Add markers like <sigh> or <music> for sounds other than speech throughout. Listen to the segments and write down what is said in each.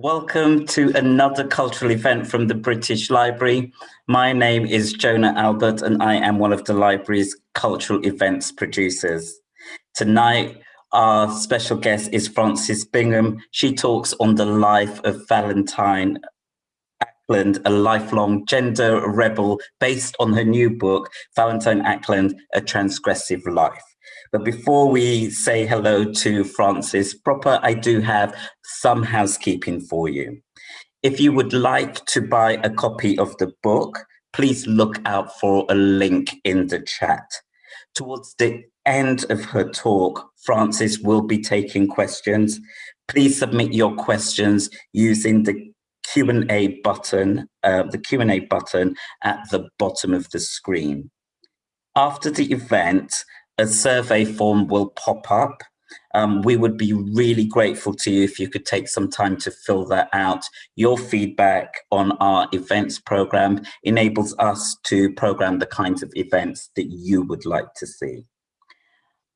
Welcome to another cultural event from the British Library. My name is Jonah Albert and I am one of the library's cultural events producers. Tonight, our special guest is Frances Bingham. She talks on the life of Valentine Ackland, a lifelong gender rebel based on her new book, Valentine Ackland, A Transgressive Life. But before we say hello to Frances proper, I do have some housekeeping for you. If you would like to buy a copy of the book, please look out for a link in the chat. Towards the end of her talk, Frances will be taking questions. Please submit your questions using the Q&A button, uh, the Q&A button at the bottom of the screen. After the event, a survey form will pop up. Um, we would be really grateful to you if you could take some time to fill that out. Your feedback on our events program enables us to program the kinds of events that you would like to see.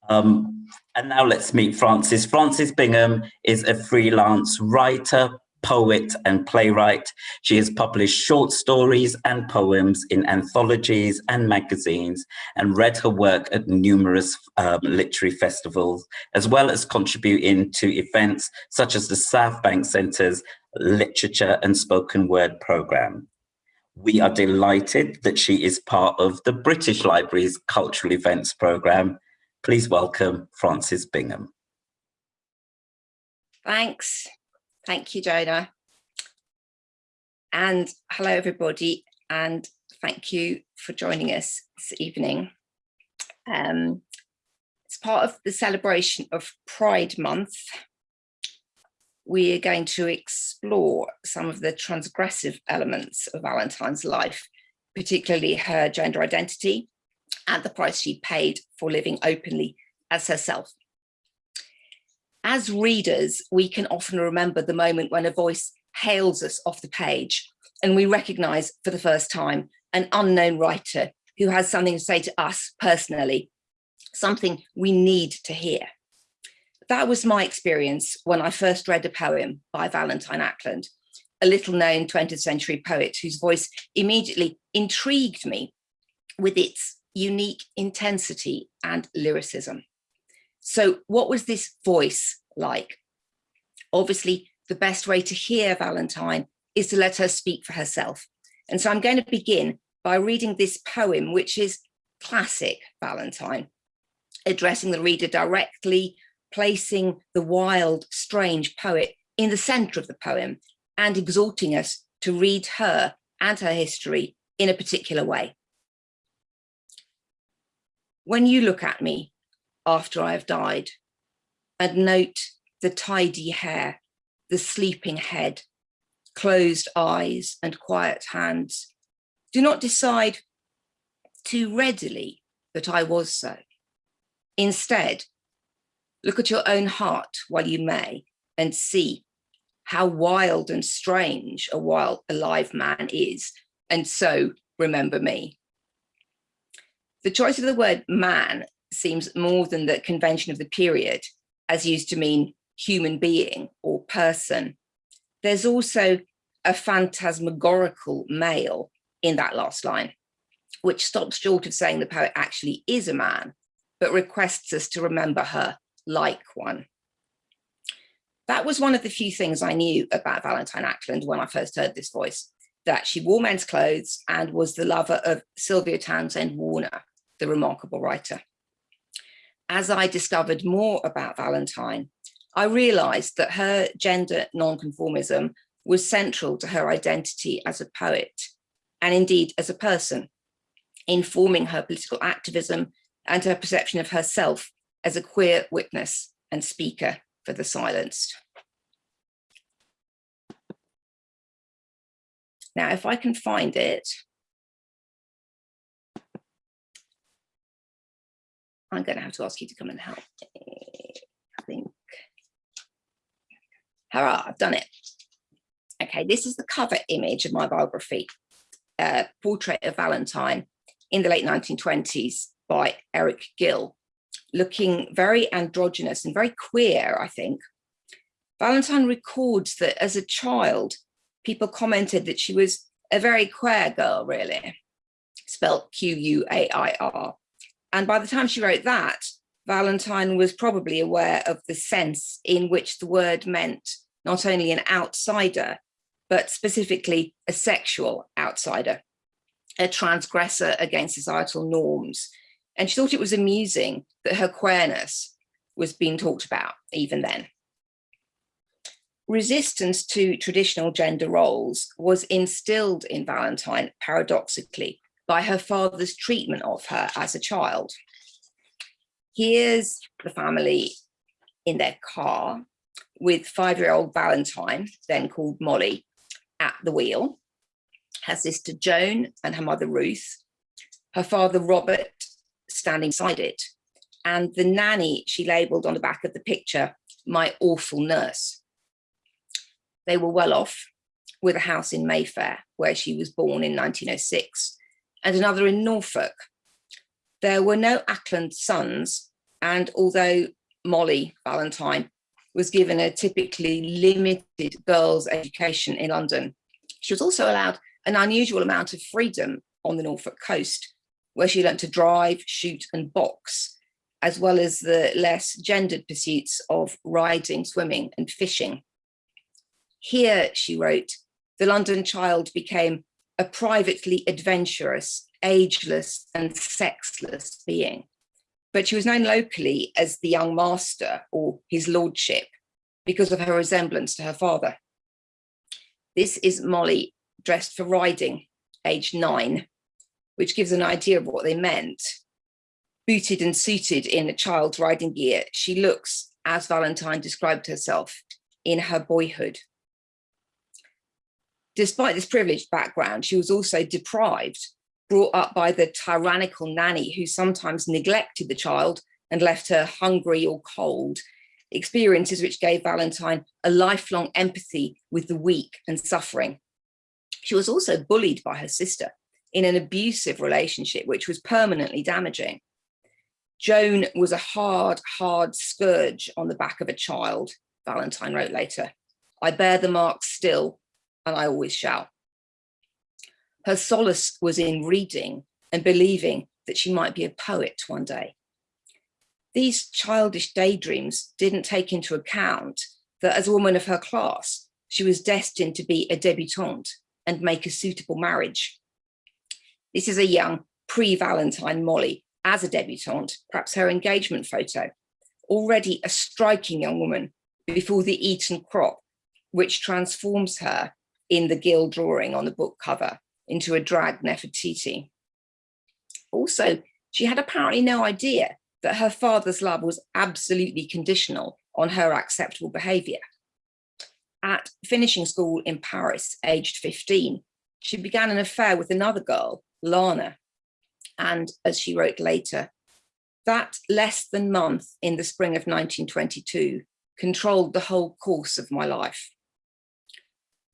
Um, and now let's meet Frances. Frances Bingham is a freelance writer, poet and playwright. She has published short stories and poems in anthologies and magazines and read her work at numerous um, literary festivals, as well as contributing to events such as the South Bank Centre's Literature and Spoken Word programme. We are delighted that she is part of the British Library's Cultural Events programme. Please welcome Frances Bingham. Thanks. Thank you, Jonah. And hello, everybody, and thank you for joining us this evening. Um, it's part of the celebration of Pride Month. We are going to explore some of the transgressive elements of Valentine's life, particularly her gender identity and the price she paid for living openly as herself as readers, we can often remember the moment when a voice hails us off the page and we recognize for the first time an unknown writer who has something to say to us personally, something we need to hear. That was my experience when I first read a poem by Valentine Ackland, a little known 20th century poet whose voice immediately intrigued me with its unique intensity and lyricism. So what was this voice like? Obviously, the best way to hear Valentine is to let her speak for herself. And so I'm going to begin by reading this poem, which is classic Valentine, addressing the reader directly, placing the wild, strange poet in the center of the poem and exhorting us to read her and her history in a particular way. When you look at me, after I have died, and note the tidy hair, the sleeping head, closed eyes and quiet hands. Do not decide too readily that I was so. Instead, look at your own heart while you may and see how wild and strange a wild alive man is. And so remember me. The choice of the word man seems more than the convention of the period as used to mean human being or person. There's also a phantasmagorical male in that last line, which stops short of saying the poet actually is a man, but requests us to remember her like one. That was one of the few things I knew about Valentine Ackland when I first heard this voice, that she wore men's clothes and was the lover of Sylvia Townsend Warner, the remarkable writer as I discovered more about Valentine, I realized that her gender nonconformism was central to her identity as a poet and indeed as a person, informing her political activism and her perception of herself as a queer witness and speaker for the silenced. Now, if I can find it, I'm going to have to ask you to come and help me. I think. Hurrah, I've done it. Okay, this is the cover image of my biography, uh, Portrait of Valentine in the late 1920s by Eric Gill, looking very androgynous and very queer, I think. Valentine records that as a child, people commented that she was a very queer girl, really, spelt Q-U-A-I-R. And by the time she wrote that, Valentine was probably aware of the sense in which the word meant not only an outsider, but specifically a sexual outsider, a transgressor against societal norms. And she thought it was amusing that her queerness was being talked about even then. Resistance to traditional gender roles was instilled in Valentine, paradoxically, by her father's treatment of her as a child. Here's the family in their car with five-year-old Valentine, then called Molly, at the wheel, her sister Joan and her mother Ruth, her father Robert standing beside it, and the nanny she labelled on the back of the picture, my awful nurse. They were well off with a house in Mayfair, where she was born in 1906, and another in Norfolk. There were no Ackland sons, and although Molly Valentine was given a typically limited girls' education in London, she was also allowed an unusual amount of freedom on the Norfolk coast, where she learned to drive, shoot and box, as well as the less gendered pursuits of riding, swimming and fishing. Here, she wrote, the London child became a privately adventurous, ageless and sexless being. But she was known locally as the young master or his lordship because of her resemblance to her father. This is Molly dressed for riding, age nine, which gives an idea of what they meant. Booted and suited in a child's riding gear, she looks, as Valentine described herself, in her boyhood. Despite this privileged background, she was also deprived, brought up by the tyrannical nanny who sometimes neglected the child and left her hungry or cold, experiences which gave Valentine a lifelong empathy with the weak and suffering. She was also bullied by her sister in an abusive relationship, which was permanently damaging. Joan was a hard, hard scourge on the back of a child, Valentine wrote later. I bear the marks still, and I always shall. Her solace was in reading and believing that she might be a poet one day. These childish daydreams didn't take into account that as a woman of her class, she was destined to be a debutante and make a suitable marriage. This is a young pre-Valentine Molly as a debutante, perhaps her engagement photo, already a striking young woman before the Eton crop, which transforms her in the Gill drawing on the book cover into a drag Nefertiti. Also, she had apparently no idea that her father's love was absolutely conditional on her acceptable behavior. At finishing school in Paris, aged 15, she began an affair with another girl, Lana. And as she wrote later, that less than month in the spring of 1922 controlled the whole course of my life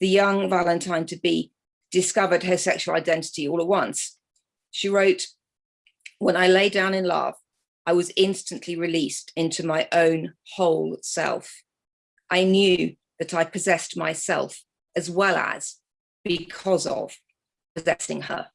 the young Valentine to be discovered her sexual identity all at once. She wrote, when I lay down in love, I was instantly released into my own whole self. I knew that I possessed myself as well as because of possessing her.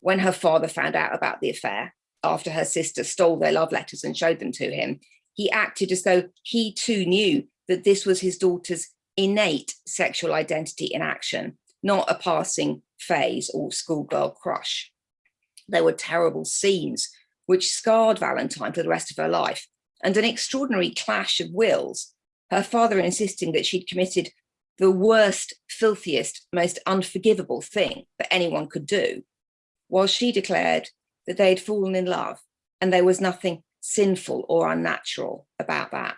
When her father found out about the affair, after her sister stole their love letters and showed them to him, he acted as though he too knew that this was his daughter's innate sexual identity in action, not a passing phase or schoolgirl crush. There were terrible scenes which scarred Valentine for the rest of her life and an extraordinary clash of wills, her father insisting that she'd committed the worst, filthiest, most unforgivable thing that anyone could do, while she declared that they had fallen in love and there was nothing sinful or unnatural about that.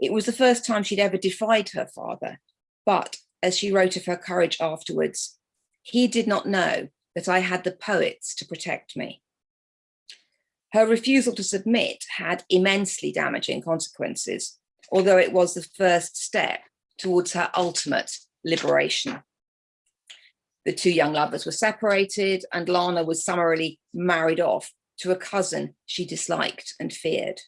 It was the first time she'd ever defied her father, but as she wrote of her courage afterwards, he did not know that I had the poets to protect me. Her refusal to submit had immensely damaging consequences, although it was the first step towards her ultimate liberation. The two young lovers were separated and Lana was summarily married off to a cousin she disliked and feared.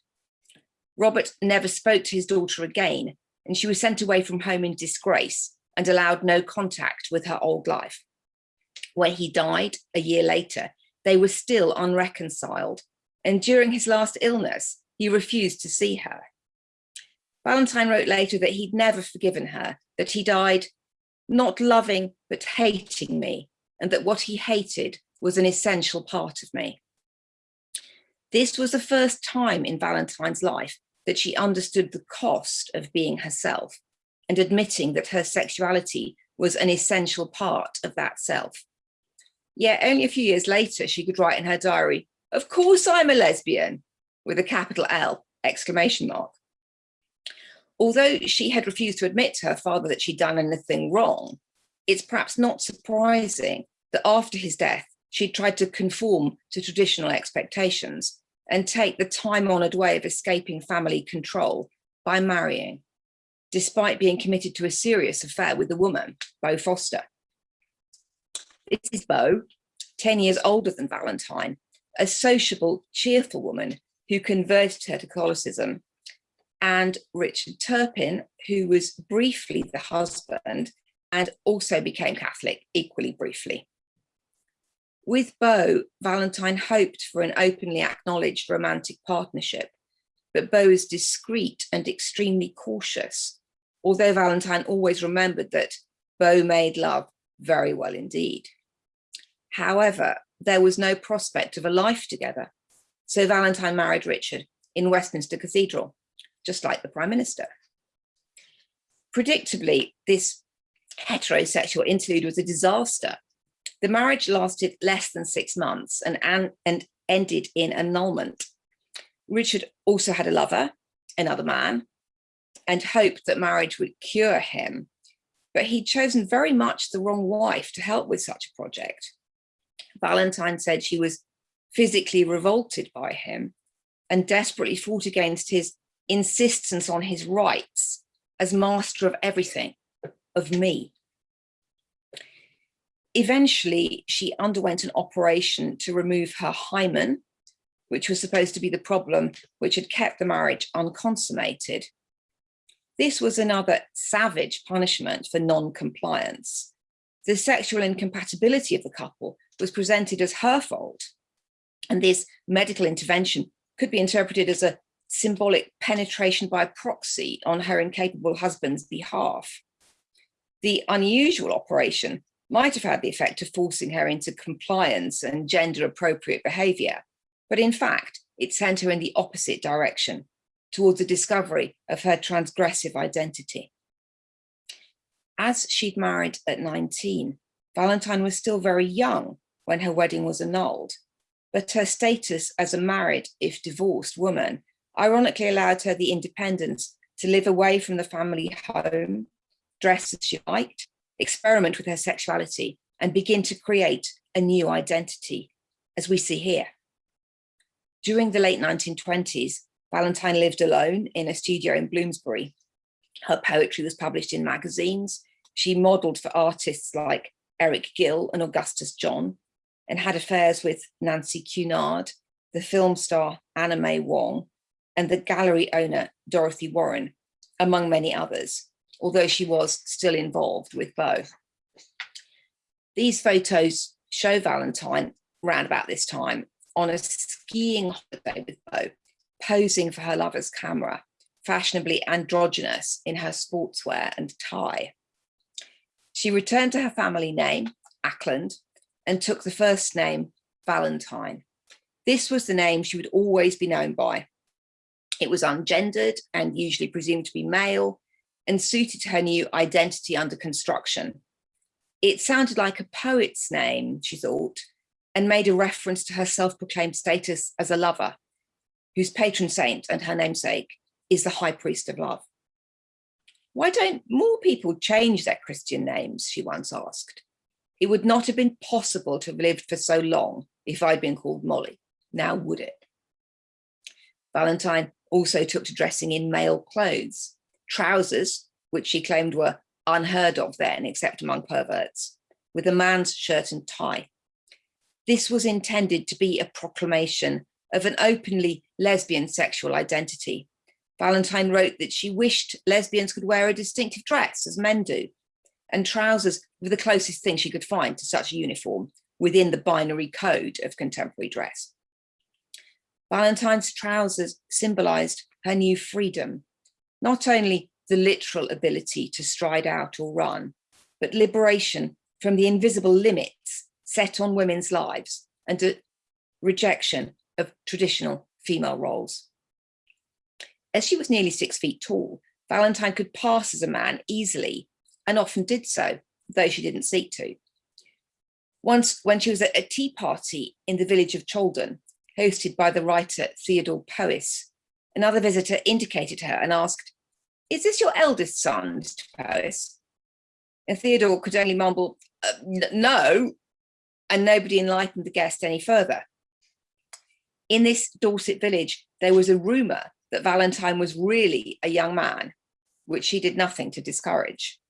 Robert never spoke to his daughter again, and she was sent away from home in disgrace and allowed no contact with her old life. When he died a year later, they were still unreconciled, and during his last illness, he refused to see her. Valentine wrote later that he'd never forgiven her, that he died not loving but hating me, and that what he hated was an essential part of me. This was the first time in Valentine's life that she understood the cost of being herself and admitting that her sexuality was an essential part of that self. Yet only a few years later, she could write in her diary, of course I'm a lesbian, with a capital L exclamation mark. Although she had refused to admit to her father that she'd done anything wrong, it's perhaps not surprising that after his death, she tried to conform to traditional expectations and take the time-honoured way of escaping family control by marrying, despite being committed to a serious affair with a woman, Beau Foster. This is Beau, 10 years older than Valentine, a sociable, cheerful woman who converted her to Catholicism, and Richard Turpin, who was briefly the husband and also became Catholic equally briefly. With Beau, Valentine hoped for an openly acknowledged romantic partnership, but Beau is discreet and extremely cautious, although Valentine always remembered that Beau made love very well indeed. However, there was no prospect of a life together, so Valentine married Richard in Westminster Cathedral, just like the Prime Minister. Predictably, this heterosexual interlude was a disaster the marriage lasted less than six months and, and, and ended in annulment. Richard also had a lover, another man, and hoped that marriage would cure him, but he'd chosen very much the wrong wife to help with such a project. Valentine said she was physically revolted by him and desperately fought against his insistence on his rights as master of everything, of me. Eventually, she underwent an operation to remove her hymen, which was supposed to be the problem which had kept the marriage unconsummated. This was another savage punishment for non-compliance. The sexual incompatibility of the couple was presented as her fault. And this medical intervention could be interpreted as a symbolic penetration by proxy on her incapable husband's behalf. The unusual operation might have had the effect of forcing her into compliance and gender appropriate behavior. But in fact, it sent her in the opposite direction towards the discovery of her transgressive identity. As she'd married at 19, Valentine was still very young when her wedding was annulled, but her status as a married, if divorced woman, ironically allowed her the independence to live away from the family home, dress as she liked, experiment with her sexuality and begin to create a new identity, as we see here. During the late 1920s, Valentine lived alone in a studio in Bloomsbury. Her poetry was published in magazines. She modeled for artists like Eric Gill and Augustus John and had affairs with Nancy Cunard, the film star Anna May Wong, and the gallery owner Dorothy Warren, among many others although she was still involved with both. These photos show Valentine around about this time on a skiing holiday with Beau, posing for her lover's camera, fashionably androgynous in her sportswear and tie. She returned to her family name, Ackland, and took the first name, Valentine. This was the name she would always be known by. It was ungendered and usually presumed to be male, and suited to her new identity under construction. It sounded like a poet's name, she thought, and made a reference to her self-proclaimed status as a lover, whose patron saint and her namesake is the high priest of love. Why don't more people change their Christian names, she once asked. It would not have been possible to have lived for so long if I'd been called Molly, now would it? Valentine also took to dressing in male clothes, trousers, which she claimed were unheard of then, except among perverts, with a man's shirt and tie. This was intended to be a proclamation of an openly lesbian sexual identity, Valentine wrote that she wished lesbians could wear a distinctive dress as men do, and trousers were the closest thing she could find to such a uniform within the binary code of contemporary dress. Valentine's trousers symbolized her new freedom, not only the literal ability to stride out or run, but liberation from the invisible limits set on women's lives and a rejection of traditional female roles. As she was nearly six feet tall, Valentine could pass as a man easily and often did so, though she didn't seek to. Once, when she was at a tea party in the village of Chaldon, hosted by the writer Theodore Powys, another visitor indicated her and asked, is this your eldest son, Mr. Powys? And Theodore could only mumble, uh, no, and nobody enlightened the guest any further. In this Dorset village, there was a rumour that Valentine was really a young man, which she did nothing to discourage.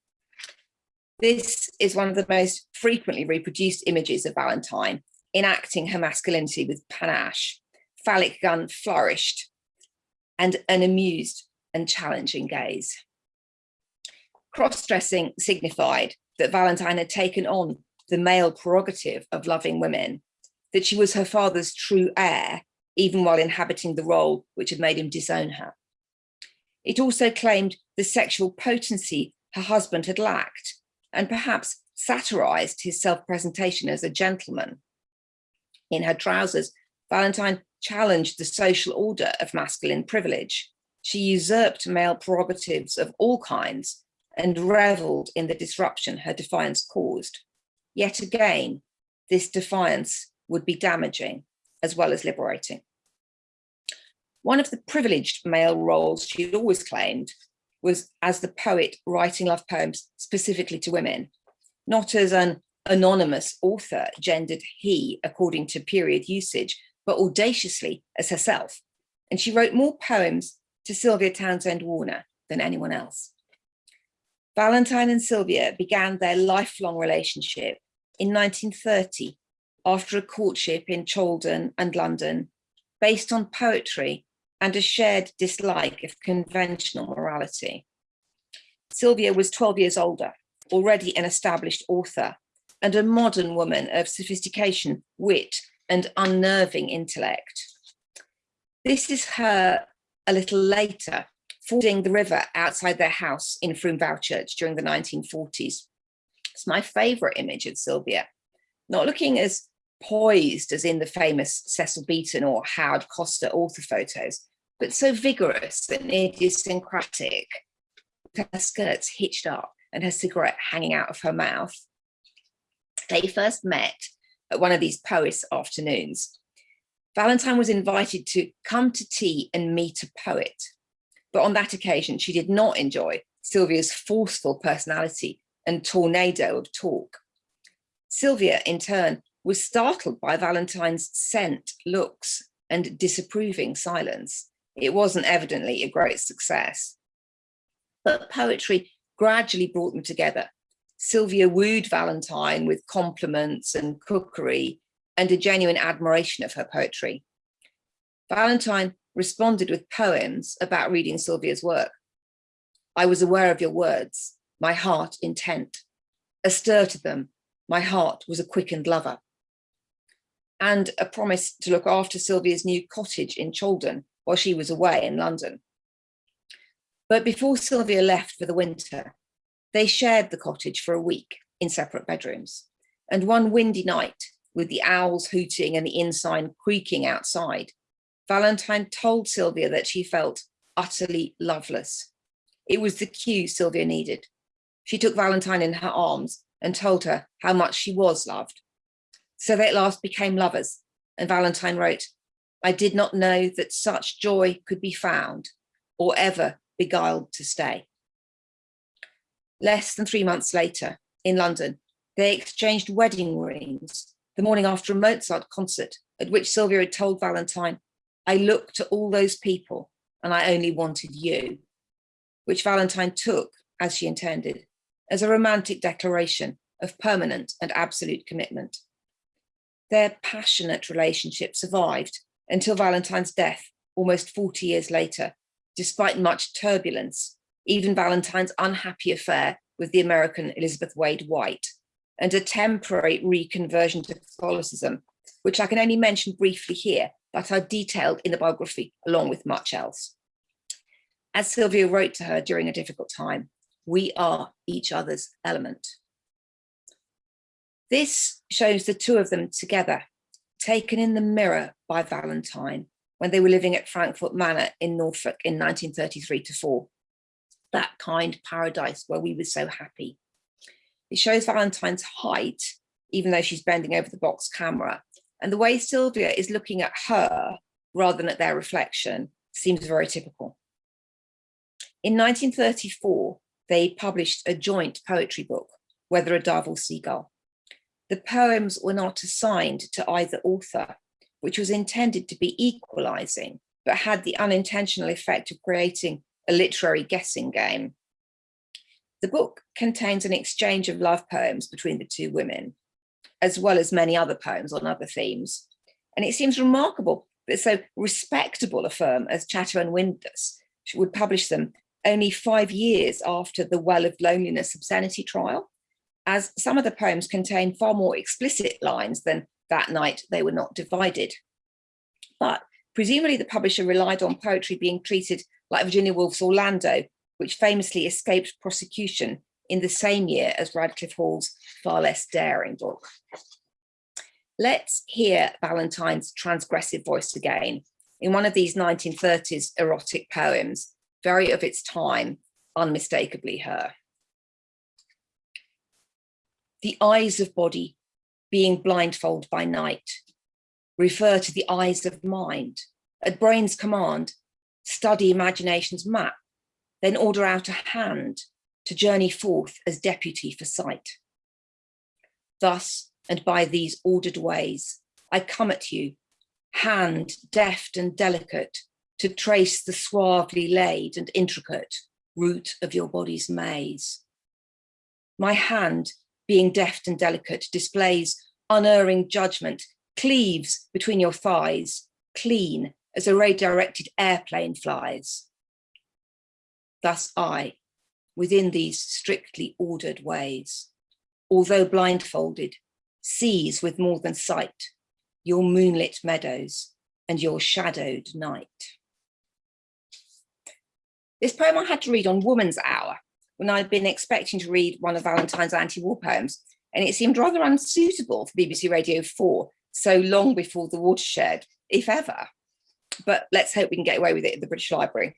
This is one of the most frequently reproduced images of Valentine, enacting her masculinity with panache, phallic gun flourished, and an amused and challenging gaze. Cross-dressing signified that Valentine had taken on the male prerogative of loving women, that she was her father's true heir, even while inhabiting the role which had made him disown her. It also claimed the sexual potency her husband had lacked, and perhaps satirized his self-presentation as a gentleman. In her trousers, Valentine challenged the social order of masculine privilege. She usurped male prerogatives of all kinds and reveled in the disruption her defiance caused. Yet again, this defiance would be damaging as well as liberating. One of the privileged male roles she had always claimed was as the poet writing love poems specifically to women, not as an anonymous author gendered he according to period usage, but audaciously as herself. And she wrote more poems to Sylvia Townsend Warner than anyone else. Valentine and Sylvia began their lifelong relationship in 1930 after a courtship in Chaldon and London based on poetry and a shared dislike of conventional morality. Sylvia was 12 years older, already an established author, and a modern woman of sophistication, wit, and unnerving intellect. This is her a little later, fording the river outside their house in Frome Vauchurch during the 1940s. It's my favourite image of Sylvia, not looking as poised as in the famous Cecil Beaton or Howard Coster author photos, but so vigorous and idiosyncratic, with her skirts hitched up and her cigarette hanging out of her mouth. They first met at one of these Powys afternoons. Valentine was invited to come to tea and meet a poet. But on that occasion, she did not enjoy Sylvia's forceful personality and tornado of talk. Sylvia, in turn, was startled by Valentine's scent, looks, and disapproving silence it wasn't evidently a great success. But poetry gradually brought them together. Sylvia wooed Valentine with compliments and cookery and a genuine admiration of her poetry. Valentine responded with poems about reading Sylvia's work. I was aware of your words, my heart intent. Astir to them, my heart was a quickened lover. And a promise to look after Sylvia's new cottage in Chaldon, while she was away in London. But before Sylvia left for the winter, they shared the cottage for a week in separate bedrooms. And one windy night, with the owls hooting and the inn sign creaking outside, Valentine told Sylvia that she felt utterly loveless. It was the cue Sylvia needed. She took Valentine in her arms and told her how much she was loved. So they at last became lovers. And Valentine wrote, I did not know that such joy could be found or ever beguiled to stay. Less than three months later, in London, they exchanged wedding rings the morning after a Mozart concert at which Sylvia had told Valentine, I looked to all those people and I only wanted you, which Valentine took, as she intended, as a romantic declaration of permanent and absolute commitment. Their passionate relationship survived until Valentine's death almost 40 years later, despite much turbulence, even Valentine's unhappy affair with the American Elizabeth Wade White, and a temporary reconversion to Catholicism, which I can only mention briefly here, but are detailed in the biography along with much else. As Sylvia wrote to her during a difficult time, we are each other's element. This shows the two of them together, taken in the mirror by Valentine when they were living at Frankfort Manor in Norfolk in 1933 to 4. That kind paradise where we were so happy. It shows Valentine's height, even though she's bending over the box camera. And the way Sylvia is looking at her rather than at their reflection seems very typical. In 1934, they published a joint poetry book, Whether a Dove or Seagull. The poems were not assigned to either author, which was intended to be equalizing, but had the unintentional effect of creating a literary guessing game. The book contains an exchange of love poems between the two women, as well as many other poems on other themes. And it seems remarkable that so respectable a firm as Chatto and Windus would publish them only five years after the Well of Loneliness obscenity trial, as some of the poems contain far more explicit lines than that night they were not divided. But presumably the publisher relied on poetry being treated like Virginia Woolf's Orlando, which famously escaped prosecution in the same year as Radclyffe Hall's far less daring book. Let's hear Valentine's transgressive voice again in one of these 1930s erotic poems, very of its time, unmistakably her. The eyes of body being blindfold by night, refer to the eyes of mind. At brain's command, study imagination's map, then order out a hand to journey forth as deputy for sight. Thus, and by these ordered ways, I come at you, hand deft and delicate, to trace the suavely laid and intricate root of your body's maze. My hand, being deft and delicate, displays unerring judgment, cleaves between your thighs, clean as a ray-directed airplane flies. Thus I, within these strictly ordered ways, although blindfolded, sees with more than sight your moonlit meadows and your shadowed night. This poem I had to read on Woman's Hour when I'd been expecting to read one of Valentine's anti-war poems, and it seemed rather unsuitable for BBC Radio 4 so long before the watershed, if ever. But let's hope we can get away with it at the British Library.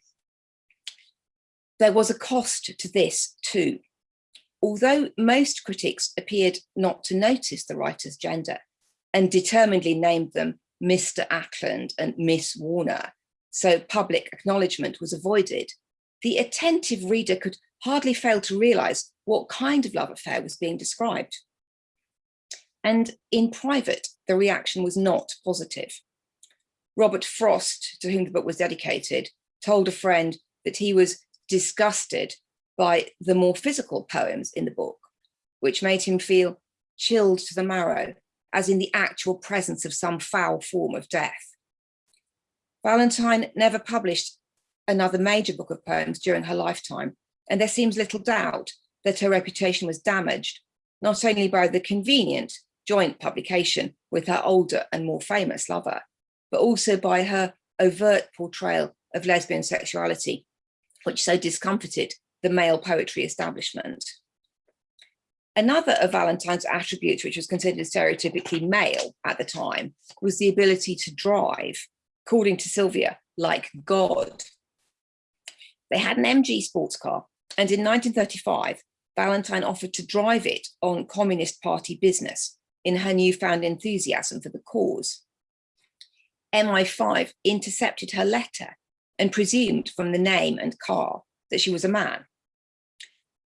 There was a cost to this too. Although most critics appeared not to notice the writer's gender and determinedly named them Mr. Ackland and Miss Warner, so public acknowledgement was avoided, the attentive reader could hardly fail to realise what kind of love affair was being described. And in private, the reaction was not positive. Robert Frost, to whom the book was dedicated, told a friend that he was disgusted by the more physical poems in the book, which made him feel chilled to the marrow, as in the actual presence of some foul form of death. Valentine never published another major book of poems during her lifetime, and there seems little doubt that her reputation was damaged, not only by the convenient joint publication with her older and more famous lover, but also by her overt portrayal of lesbian sexuality, which so discomforted the male poetry establishment. Another of Valentine's attributes, which was considered stereotypically male at the time, was the ability to drive, according to Sylvia, like God. They had an MG sports car, and in 1935, Valentine offered to drive it on Communist Party business in her newfound enthusiasm for the cause. MI5 intercepted her letter and presumed from the name and car that she was a man.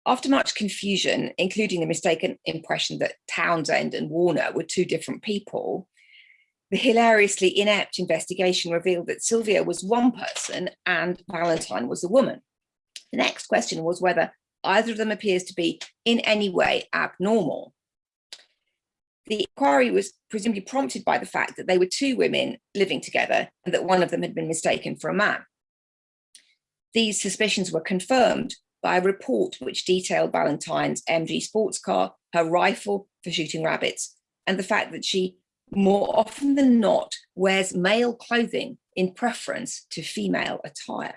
After much confusion, including the mistaken impression that Townsend and Warner were two different people, the hilariously inept investigation revealed that Sylvia was one person and Valentine was a woman. The next question was whether either of them appears to be in any way abnormal. The inquiry was presumably prompted by the fact that they were two women living together and that one of them had been mistaken for a man. These suspicions were confirmed by a report which detailed Valentine's MG sports car, her rifle for shooting rabbits, and the fact that she more often than not wears male clothing in preference to female attire.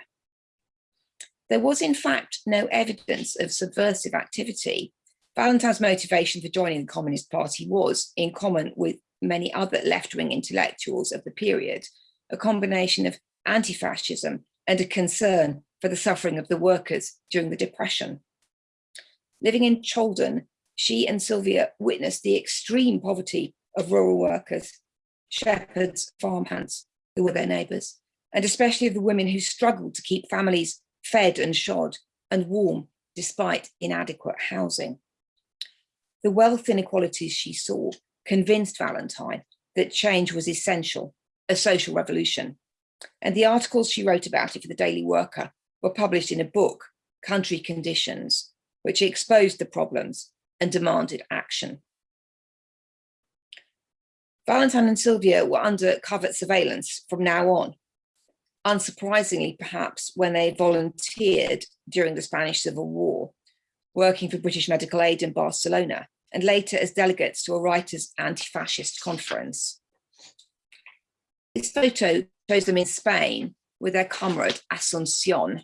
There was in fact no evidence of subversive activity. Valentine's motivation for joining the Communist Party was, in common with many other left-wing intellectuals of the period, a combination of anti-fascism and a concern for the suffering of the workers during the Depression. Living in Chaldon, she and Sylvia witnessed the extreme poverty of rural workers, shepherds, farmhands, who were their neighbours, and especially of the women who struggled to keep families fed and shod and warm despite inadequate housing. The wealth inequalities she saw convinced Valentine that change was essential, a social revolution. And the articles she wrote about it for the Daily Worker were published in a book, Country Conditions, which exposed the problems and demanded action. Valentine and Sylvia were under covert surveillance from now on. Unsurprisingly, perhaps, when they volunteered during the Spanish Civil War, working for British Medical Aid in Barcelona, and later as delegates to a writers' anti-fascist conference. This photo shows them in Spain with their comrade Asuncion.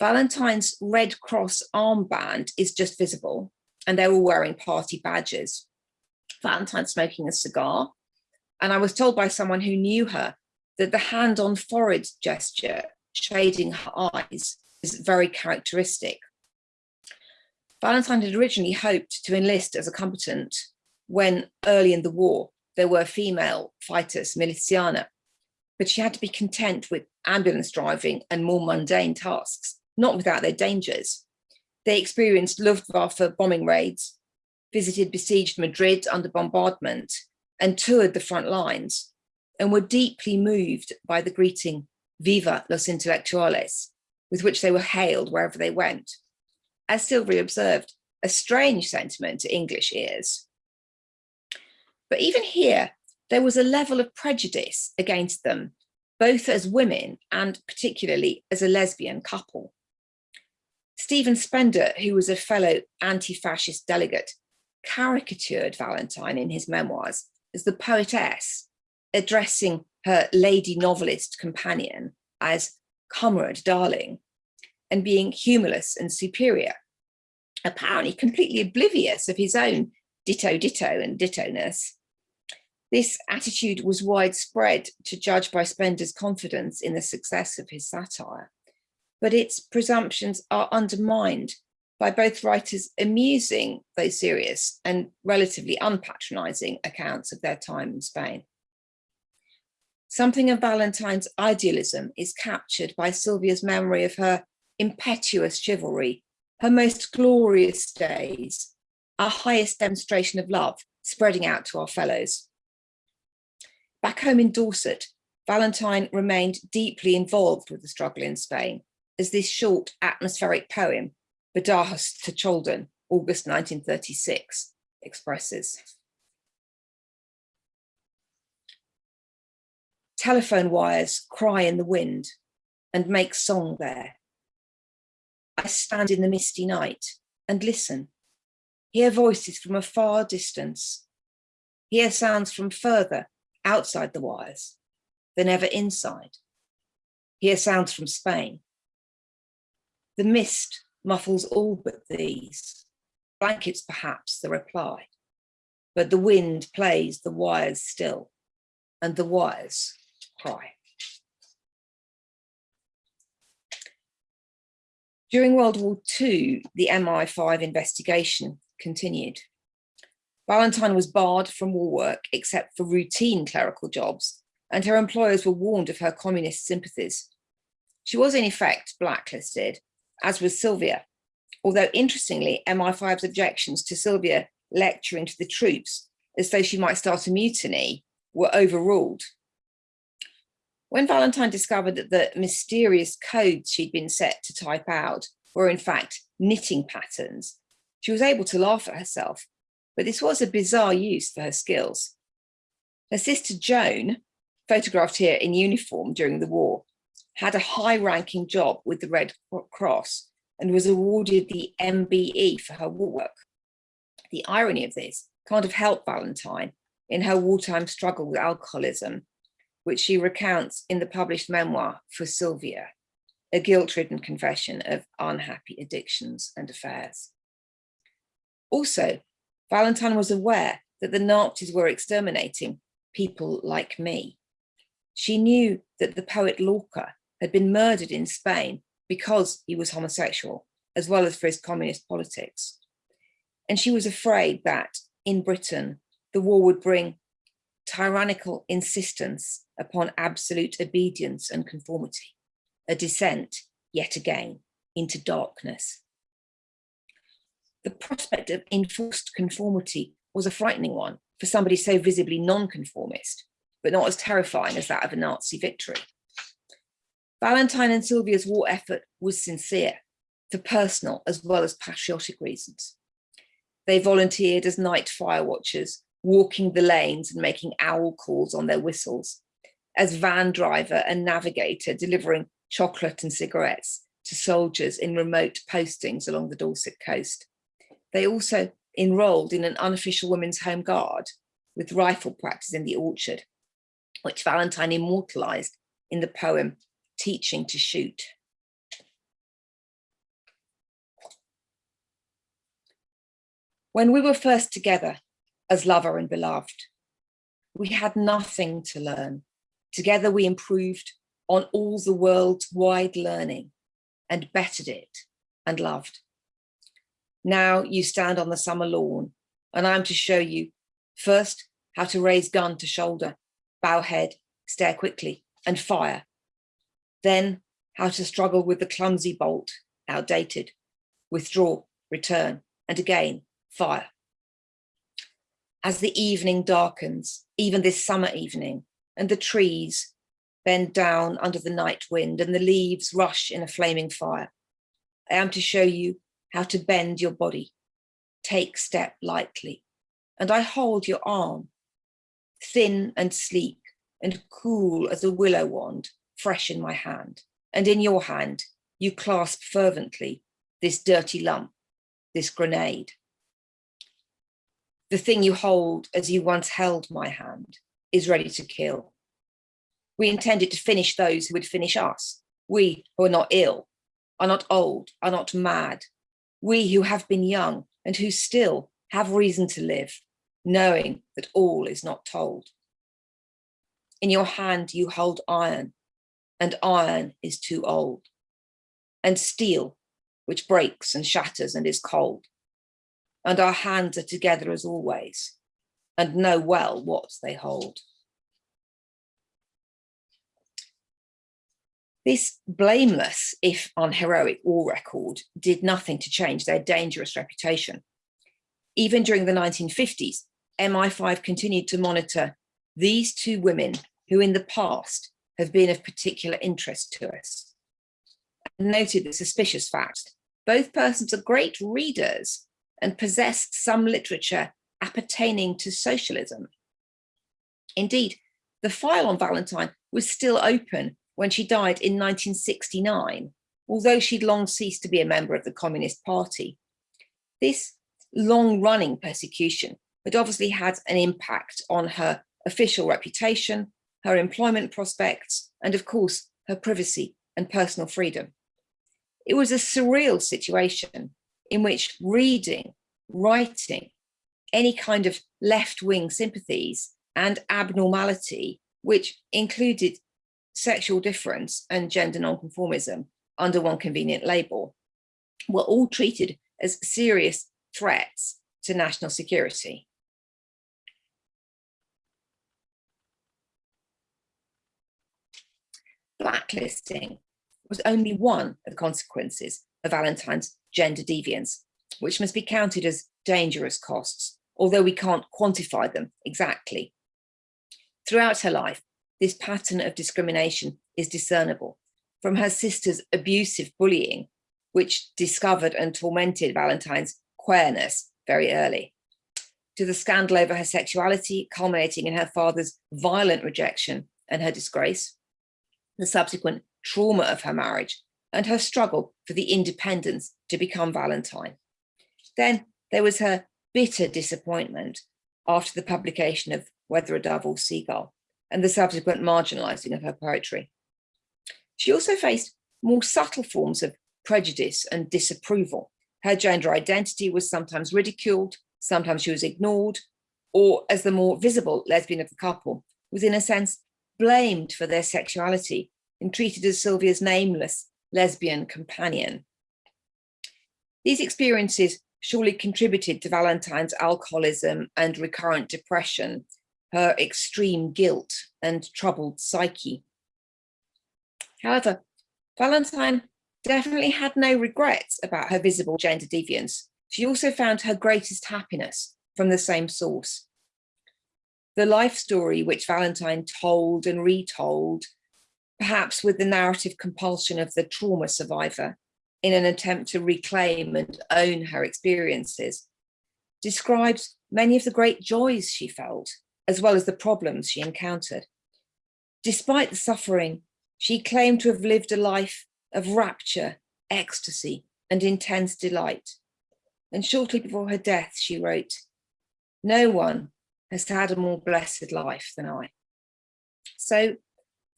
Valentine's Red Cross armband is just visible, and they're all wearing party badges. Valentine smoking a cigar. And I was told by someone who knew her that the hand on forehead gesture, shading her eyes, is very characteristic. Valentine had originally hoped to enlist as a combatant when early in the war there were female fighters, miliciana, but she had to be content with ambulance driving and more mundane tasks, not without their dangers. They experienced Luftwaffe bombing raids, visited besieged Madrid under bombardment and toured the front lines and were deeply moved by the greeting Viva los intelectuales, with which they were hailed wherever they went. As Sylvia observed, a strange sentiment to English ears. But even here, there was a level of prejudice against them, both as women and particularly as a lesbian couple. Stephen Spender, who was a fellow anti-fascist delegate, caricatured Valentine in his memoirs as the poetess addressing her lady novelist companion as comrade darling and being humorless and superior, apparently completely oblivious of his own ditto ditto and ditto-ness. This attitude was widespread to judge by Spender's confidence in the success of his satire, but its presumptions are undermined by both writers amusing, though serious, and relatively unpatronising accounts of their time in Spain. Something of Valentine's idealism is captured by Sylvia's memory of her impetuous chivalry, her most glorious days, our highest demonstration of love spreading out to our fellows. Back home in Dorset, Valentine remained deeply involved with the struggle in Spain, as this short atmospheric poem Badajoz to Chaldon, August 1936, expresses. Telephone wires cry in the wind and make song there. I stand in the misty night and listen, hear voices from a far distance, hear sounds from further outside the wires than ever inside, hear sounds from Spain. The mist muffles all but these. Blankets perhaps the reply, but the wind plays the wires still, and the wires cry. During World War II, the MI5 investigation continued. Valentine was barred from war work except for routine clerical jobs, and her employers were warned of her communist sympathies. She was in effect blacklisted as was Sylvia. Although interestingly, MI5's objections to Sylvia lecturing to the troops as though she might start a mutiny were overruled. When Valentine discovered that the mysterious codes she'd been set to type out were in fact knitting patterns, she was able to laugh at herself, but this was a bizarre use for her skills. Her sister Joan, photographed here in uniform during the war, had a high ranking job with the Red Cross and was awarded the MBE for her war work. The irony of this can't have helped Valentine in her wartime struggle with alcoholism, which she recounts in the published memoir for Sylvia, a guilt-ridden confession of unhappy addictions and affairs. Also, Valentine was aware that the Nazis were exterminating people like me. She knew that the poet Lorca had been murdered in Spain because he was homosexual, as well as for his communist politics. And she was afraid that in Britain, the war would bring tyrannical insistence upon absolute obedience and conformity, a descent, yet again, into darkness. The prospect of enforced conformity was a frightening one for somebody so visibly non-conformist, but not as terrifying as that of a Nazi victory. Valentine and Sylvia's war effort was sincere for personal as well as patriotic reasons. They volunteered as night fire watchers, walking the lanes and making owl calls on their whistles, as van driver and navigator delivering chocolate and cigarettes to soldiers in remote postings along the Dorset coast. They also enrolled in an unofficial women's home guard with rifle practice in the orchard, which Valentine immortalized in the poem teaching to shoot. When we were first together as lover and beloved, we had nothing to learn. Together we improved on all the world's wide learning and bettered it and loved. Now you stand on the summer lawn and I'm to show you first how to raise gun to shoulder, bow head, stare quickly and fire then how to struggle with the clumsy bolt, outdated, withdraw, return, and again, fire. As the evening darkens, even this summer evening, and the trees bend down under the night wind and the leaves rush in a flaming fire, I am to show you how to bend your body, take step lightly, and I hold your arm, thin and sleek and cool as a willow wand, fresh in my hand. And in your hand, you clasp fervently this dirty lump, this grenade. The thing you hold as you once held my hand is ready to kill. We intended to finish those who would finish us. We who are not ill, are not old, are not mad. We who have been young and who still have reason to live, knowing that all is not told. In your hand you hold iron, and iron is too old, and steel, which breaks and shatters and is cold. And our hands are together as always, and know well what they hold. This blameless, if unheroic war record did nothing to change their dangerous reputation. Even during the 1950s, MI5 continued to monitor these two women who in the past have been of particular interest to us. I noted the suspicious fact, both persons are great readers and possessed some literature appertaining to socialism. Indeed, the file on Valentine was still open when she died in 1969, although she'd long ceased to be a member of the Communist Party. This long-running persecution had obviously had an impact on her official reputation her employment prospects, and of course, her privacy and personal freedom. It was a surreal situation in which reading, writing, any kind of left-wing sympathies and abnormality, which included sexual difference and gender nonconformism under one convenient label, were all treated as serious threats to national security. blacklisting was only one of the consequences of Valentine's gender deviance, which must be counted as dangerous costs, although we can't quantify them exactly. Throughout her life, this pattern of discrimination is discernible from her sister's abusive bullying, which discovered and tormented Valentine's queerness very early, to the scandal over her sexuality, culminating in her father's violent rejection and her disgrace, the subsequent trauma of her marriage and her struggle for the independence to become Valentine. Then there was her bitter disappointment after the publication of Whether a Dove or Seagull and the subsequent marginalizing of her poetry. She also faced more subtle forms of prejudice and disapproval. Her gender identity was sometimes ridiculed, sometimes she was ignored, or as the more visible lesbian of the couple, was in a sense blamed for their sexuality and treated as Sylvia's nameless lesbian companion. These experiences surely contributed to Valentine's alcoholism and recurrent depression, her extreme guilt and troubled psyche. However, Valentine definitely had no regrets about her visible gender deviance. She also found her greatest happiness from the same source. The life story which Valentine told and retold, perhaps with the narrative compulsion of the trauma survivor in an attempt to reclaim and own her experiences, describes many of the great joys she felt, as well as the problems she encountered. Despite the suffering, she claimed to have lived a life of rapture, ecstasy, and intense delight. And shortly before her death, she wrote, no one has had a more blessed life than I. So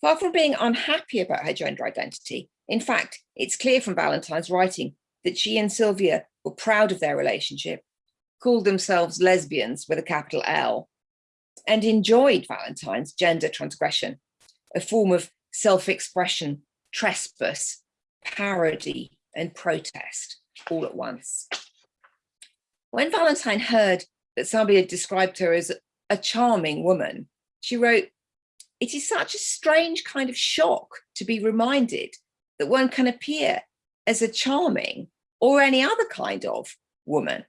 far from being unhappy about her gender identity, in fact, it's clear from Valentine's writing that she and Sylvia were proud of their relationship, called themselves lesbians with a capital L, and enjoyed Valentine's gender transgression, a form of self-expression, trespass, parody, and protest all at once. When Valentine heard that somebody had described her as a charming woman, she wrote, it is such a strange kind of shock to be reminded that one can appear as a charming or any other kind of woman.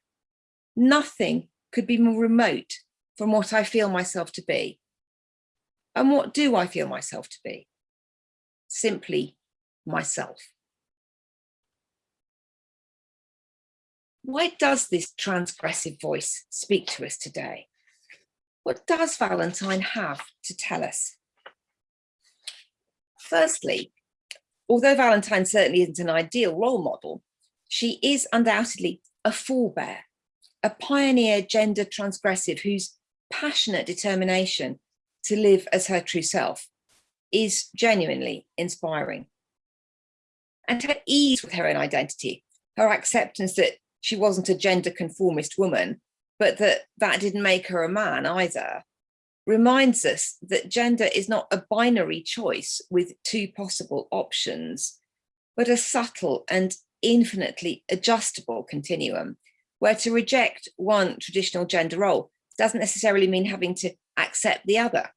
Nothing could be more remote from what I feel myself to be. And what do I feel myself to be? Simply myself. Why does this transgressive voice speak to us today? What does Valentine have to tell us? Firstly, although Valentine certainly isn't an ideal role model, she is undoubtedly a forebear, a pioneer gender transgressive whose passionate determination to live as her true self is genuinely inspiring. And her ease with her own identity, her acceptance that she wasn't a gender conformist woman, but that that didn't make her a man either, reminds us that gender is not a binary choice with two possible options, but a subtle and infinitely adjustable continuum, where to reject one traditional gender role doesn't necessarily mean having to accept the other.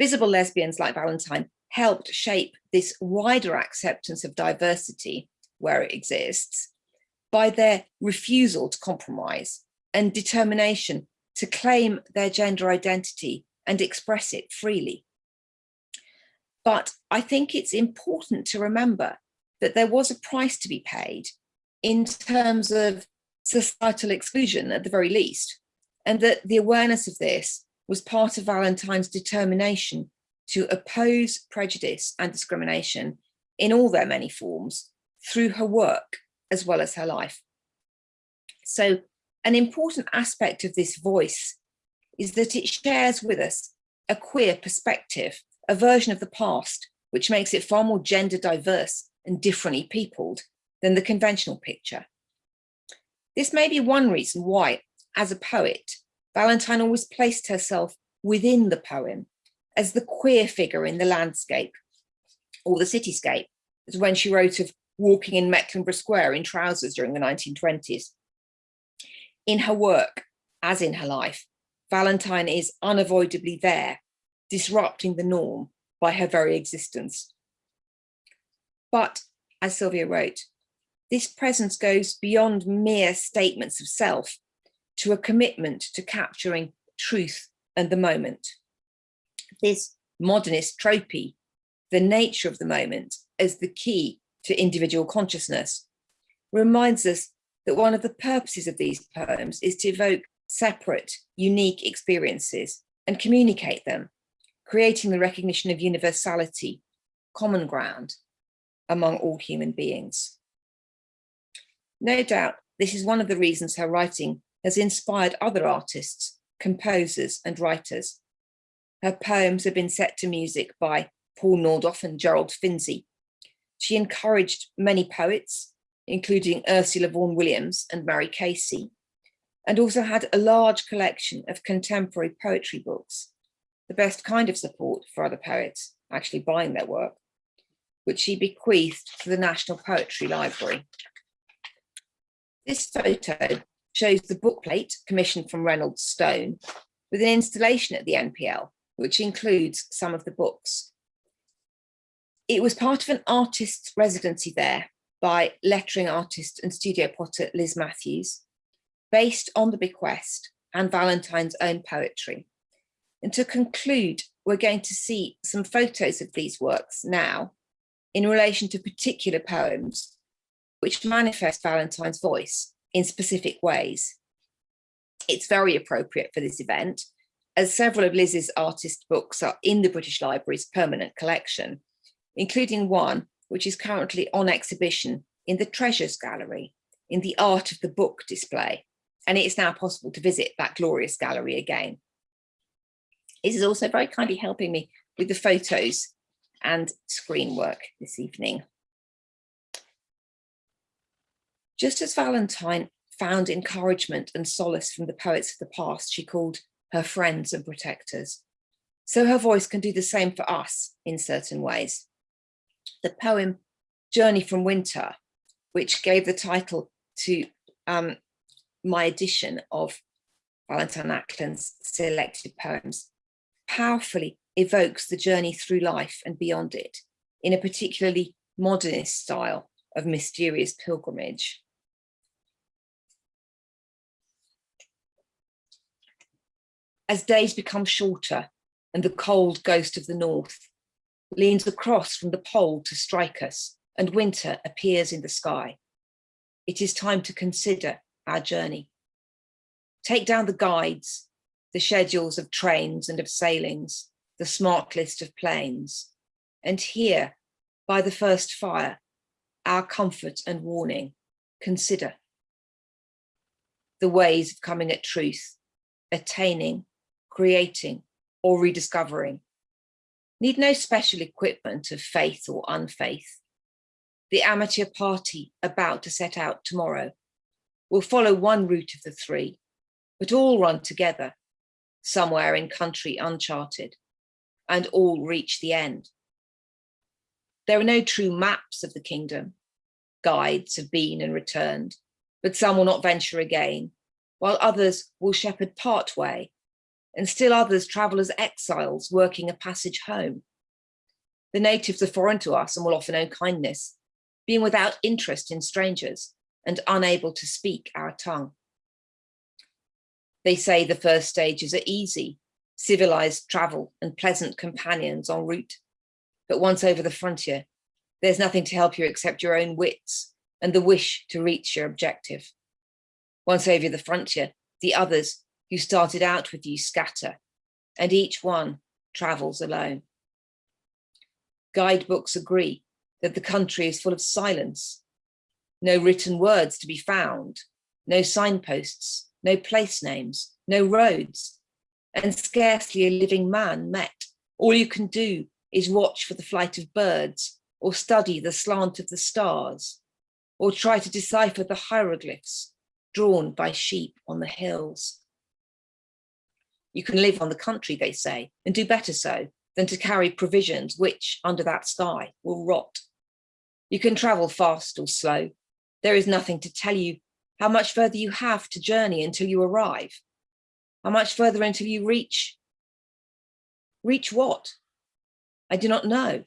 Visible lesbians like Valentine helped shape this wider acceptance of diversity where it exists by their refusal to compromise and determination to claim their gender identity and express it freely. But I think it's important to remember that there was a price to be paid in terms of societal exclusion at the very least, and that the awareness of this was part of Valentine's determination to oppose prejudice and discrimination in all their many forms through her work as well as her life. So an important aspect of this voice is that it shares with us a queer perspective, a version of the past, which makes it far more gender diverse and differently peopled than the conventional picture. This may be one reason why, as a poet, Valentine always placed herself within the poem as the queer figure in the landscape or the cityscape, as when she wrote of walking in Mecklenburgh Square in trousers during the 1920s. In her work, as in her life, Valentine is unavoidably there, disrupting the norm by her very existence. But, as Sylvia wrote, this presence goes beyond mere statements of self to a commitment to capturing truth and the moment. This modernist tropy, the nature of the moment as the key to individual consciousness, reminds us that one of the purposes of these poems is to evoke separate, unique experiences and communicate them, creating the recognition of universality common ground among all human beings. No doubt, this is one of the reasons her writing has inspired other artists, composers and writers. Her poems have been set to music by Paul Nordoff and Gerald Finzi. She encouraged many poets, including Ursula Vaughan Williams and Mary Casey, and also had a large collection of contemporary poetry books, the best kind of support for other poets actually buying their work, which she bequeathed to the National Poetry Library. This photo shows the bookplate commissioned from Reynolds Stone with an installation at the NPL, which includes some of the books. It was part of an artist's residency there by lettering artist and studio potter Liz Matthews, based on the bequest and Valentine's own poetry. And to conclude, we're going to see some photos of these works now in relation to particular poems which manifest Valentine's voice in specific ways. It's very appropriate for this event as several of Liz's artist books are in the British Library's permanent collection, including one which is currently on exhibition in the Treasures Gallery in the Art of the Book display. And it is now possible to visit that glorious gallery again. This is also very kindly helping me with the photos and screen work this evening. Just as Valentine found encouragement and solace from the poets of the past she called her friends and protectors, so her voice can do the same for us in certain ways. The poem Journey from Winter, which gave the title to um, my edition of Valentine Ackland's selected poems, powerfully evokes the journey through life and beyond it in a particularly modernist style of mysterious pilgrimage. As days become shorter and the cold ghost of the north leans across from the pole to strike us and winter appears in the sky, it is time to consider our journey. Take down the guides the schedules of trains and of sailings, the smart list of planes. And here, by the first fire, our comfort and warning, consider the ways of coming at truth, attaining, creating, or rediscovering. Need no special equipment of faith or unfaith. The amateur party about to set out tomorrow will follow one route of the three, but all run together somewhere in country uncharted, and all reach the end. There are no true maps of the kingdom. Guides have been and returned, but some will not venture again, while others will shepherd part way, and still others travel as exiles working a passage home. The natives are foreign to us and will offer no kindness, being without interest in strangers and unable to speak our tongue. They say the first stages are easy, civilized travel and pleasant companions en route. But once over the frontier, there's nothing to help you except your own wits and the wish to reach your objective. Once over the frontier, the others who started out with you scatter, and each one travels alone. Guidebooks agree that the country is full of silence, no written words to be found, no signposts, no place names, no roads, and scarcely a living man met. All you can do is watch for the flight of birds or study the slant of the stars or try to decipher the hieroglyphs drawn by sheep on the hills. You can live on the country, they say, and do better so than to carry provisions which, under that sky, will rot. You can travel fast or slow. There is nothing to tell you how much further you have to journey until you arrive, how much further until you reach, reach what? I do not know.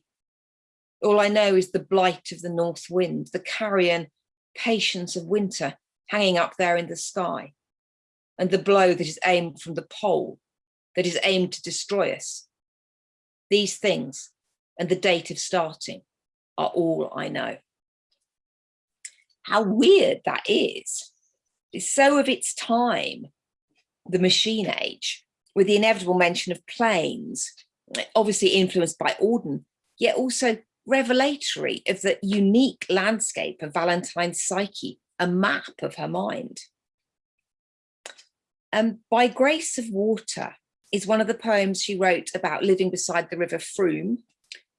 All I know is the blight of the north wind, the carrion patience of winter hanging up there in the sky, and the blow that is aimed from the pole, that is aimed to destroy us. These things and the date of starting are all I know how weird that is. It's so of its time, the machine age, with the inevitable mention of planes, obviously influenced by Auden, yet also revelatory of the unique landscape of Valentine's psyche, a map of her mind. Um, By Grace of Water is one of the poems she wrote about living beside the river Frome,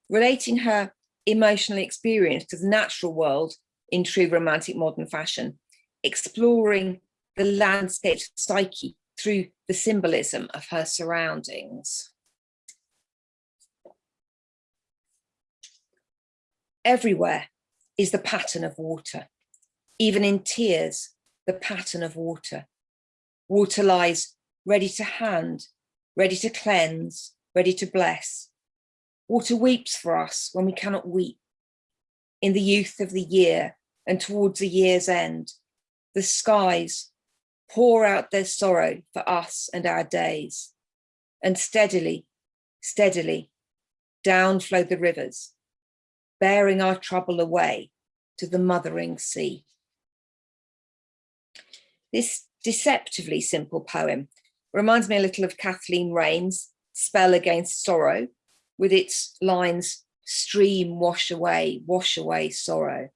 relating her emotional experience to the natural world in true romantic modern fashion, exploring the landscape psyche through the symbolism of her surroundings. Everywhere is the pattern of water, even in tears, the pattern of water. Water lies ready to hand, ready to cleanse, ready to bless. Water weeps for us when we cannot weep. In the youth of the year and towards the year's end, the skies pour out their sorrow for us and our days. And steadily, steadily, down flow the rivers, bearing our trouble away to the mothering sea. This deceptively simple poem reminds me a little of Kathleen Raine's Spell Against Sorrow, with its lines, stream, wash away, wash away sorrow.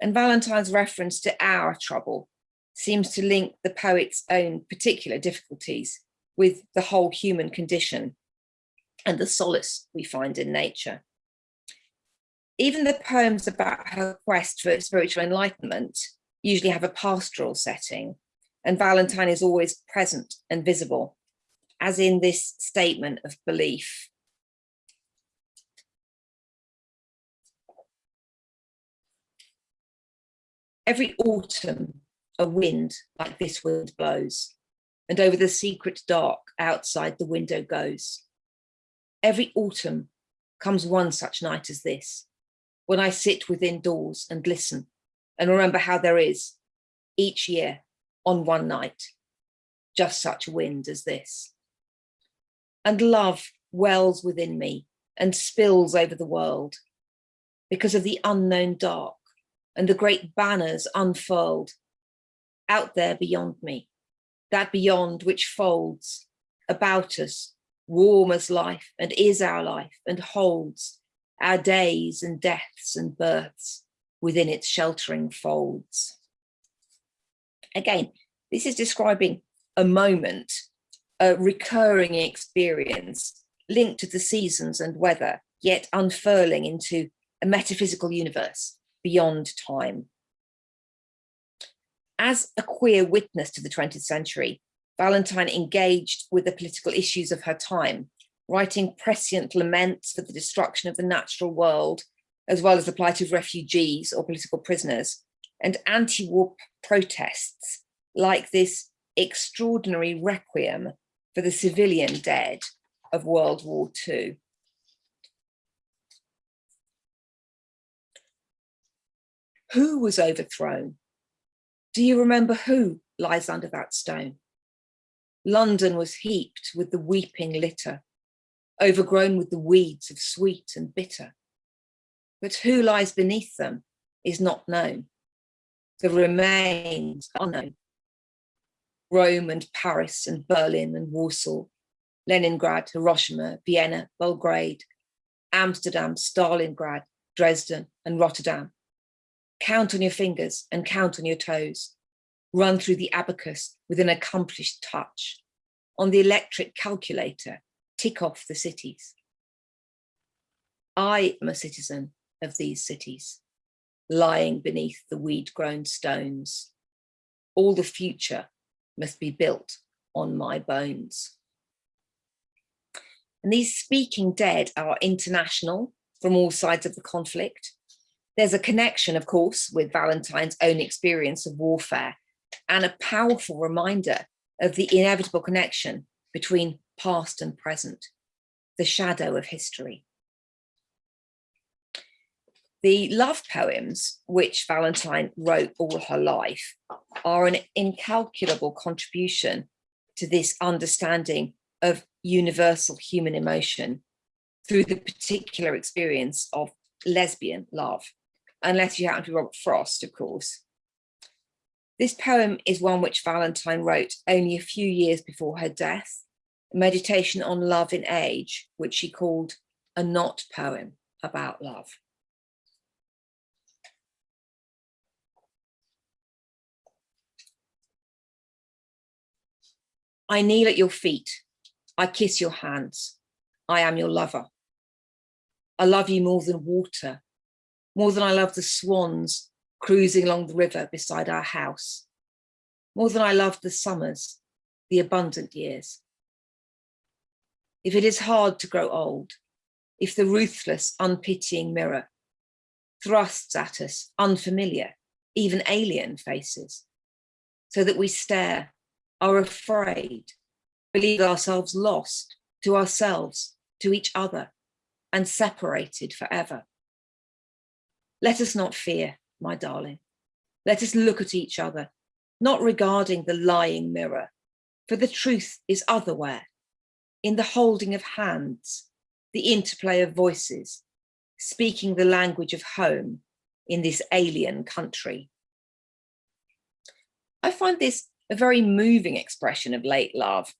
And Valentine's reference to our trouble seems to link the poet's own particular difficulties with the whole human condition and the solace we find in nature. Even the poems about her quest for spiritual enlightenment usually have a pastoral setting and Valentine is always present and visible, as in this statement of belief. Every autumn a wind like this wind blows, and over the secret dark outside the window goes. Every autumn comes one such night as this, when I sit within doors and listen and remember how there is each year on one night, just such wind as this. And love wells within me and spills over the world because of the unknown dark and the great banners unfurled out there beyond me, that beyond which folds about us, warm as life and is our life and holds our days and deaths and births within its sheltering folds. Again, this is describing a moment, a recurring experience linked to the seasons and weather, yet unfurling into a metaphysical universe beyond time. As a queer witness to the 20th century, Valentine engaged with the political issues of her time, writing prescient laments for the destruction of the natural world, as well as the plight of refugees or political prisoners, and anti-war protests like this extraordinary requiem for the civilian dead of World War II. Who was overthrown do you remember who lies under that stone? London was heaped with the weeping litter, overgrown with the weeds of sweet and bitter. But who lies beneath them is not known. The remains are known. Rome and Paris and Berlin and Warsaw, Leningrad, Hiroshima, Vienna, Belgrade, Amsterdam, Stalingrad, Dresden and Rotterdam Count on your fingers and count on your toes. Run through the abacus with an accomplished touch. On the electric calculator, tick off the cities. I am a citizen of these cities, lying beneath the weed-grown stones. All the future must be built on my bones. And these speaking dead are international from all sides of the conflict. There's a connection, of course, with Valentine's own experience of warfare and a powerful reminder of the inevitable connection between past and present, the shadow of history. The love poems, which Valentine wrote all her life, are an incalculable contribution to this understanding of universal human emotion through the particular experience of lesbian love unless you happen to be Robert Frost, of course. This poem is one which Valentine wrote only a few years before her death, a meditation on love in age, which she called a not poem. about love. I kneel at your feet. I kiss your hands. I am your lover. I love you more than water, more than I love the swans cruising along the river beside our house, more than I love the summers, the abundant years. If it is hard to grow old, if the ruthless, unpitying mirror thrusts at us unfamiliar, even alien faces, so that we stare, are afraid, believe ourselves lost to ourselves, to each other, and separated forever. Let us not fear, my darling. Let us look at each other, not regarding the lying mirror, for the truth is otherwhere, in the holding of hands, the interplay of voices, speaking the language of home in this alien country. I find this a very moving expression of late love.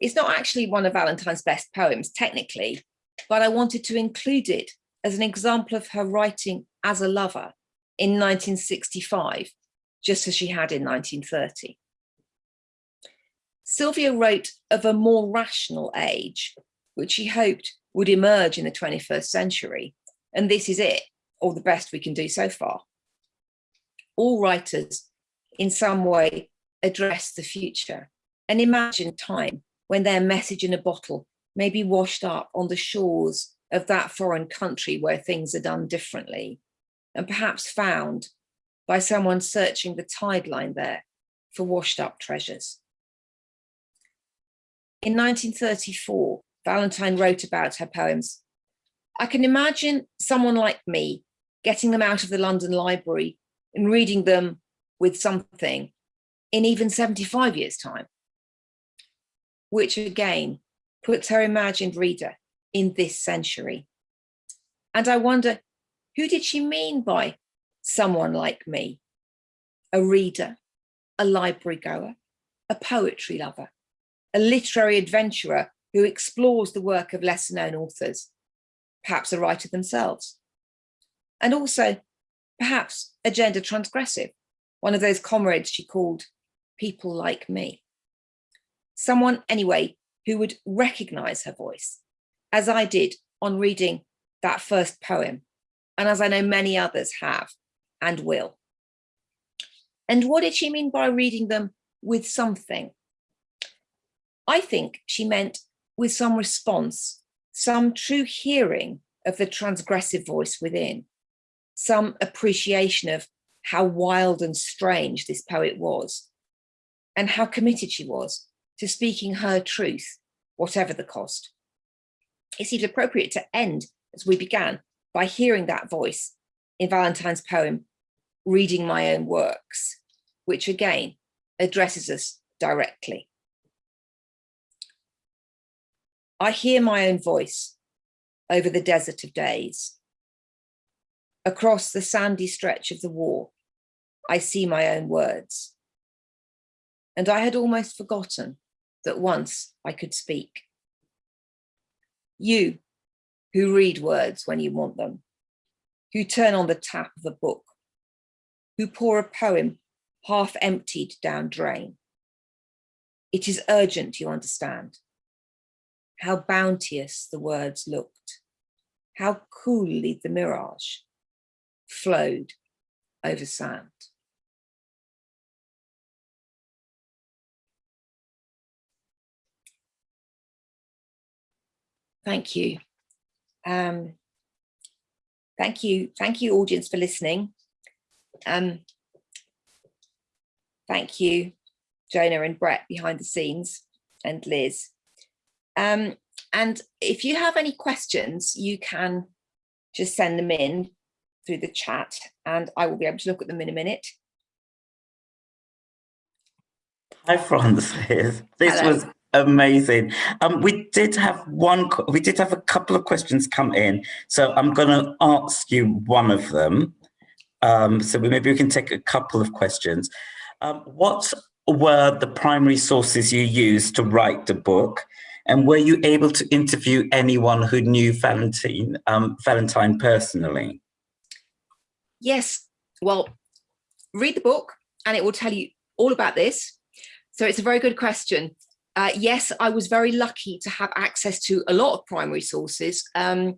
It's not actually one of Valentine's best poems, technically, but I wanted to include it as an example of her writing as a lover in 1965, just as she had in 1930. Sylvia wrote of a more rational age, which she hoped would emerge in the 21st century. And this is it, or the best we can do so far. All writers in some way address the future and imagine time when their message in a bottle may be washed up on the shores of that foreign country where things are done differently and perhaps found by someone searching the tide line there for washed up treasures. In 1934, Valentine wrote about her poems. I can imagine someone like me getting them out of the London Library and reading them with something in even 75 years time, which again puts her imagined reader in this century. And I wonder, who did she mean by someone like me? A reader, a library goer, a poetry lover, a literary adventurer who explores the work of lesser known authors, perhaps a writer themselves. And also, perhaps a gender transgressive, one of those comrades she called people like me. Someone, anyway, who would recognize her voice, as I did on reading that first poem, and as I know many others have and will. And what did she mean by reading them with something? I think she meant with some response, some true hearing of the transgressive voice within, some appreciation of how wild and strange this poet was, and how committed she was to speaking her truth, whatever the cost. It seems appropriate to end, as we began, by hearing that voice in Valentine's poem, Reading My Own Works, which again addresses us directly. I hear my own voice over the desert of days. Across the sandy stretch of the war, I see my own words. And I had almost forgotten that once I could speak. You, who read words when you want them, who turn on the tap of a book, who pour a poem half emptied down drain. It is urgent, you understand. How bounteous the words looked, how coolly the mirage flowed over sand. Thank you. Um, thank you. Thank you, audience, for listening. Um, thank you, Jonah and Brett behind the scenes and Liz. Um, and if you have any questions, you can just send them in through the chat and I will be able to look at them in a minute. Hi Frances, this Hello. was Amazing. Um, we did have one, we did have a couple of questions come in. So I'm going to ask you one of them. Um, so we, maybe we can take a couple of questions. Um, what were the primary sources you used to write the book? And were you able to interview anyone who knew Valentine, um, Valentine personally? Yes. Well, read the book and it will tell you all about this. So it's a very good question. Uh, yes, I was very lucky to have access to a lot of primary sources. Um,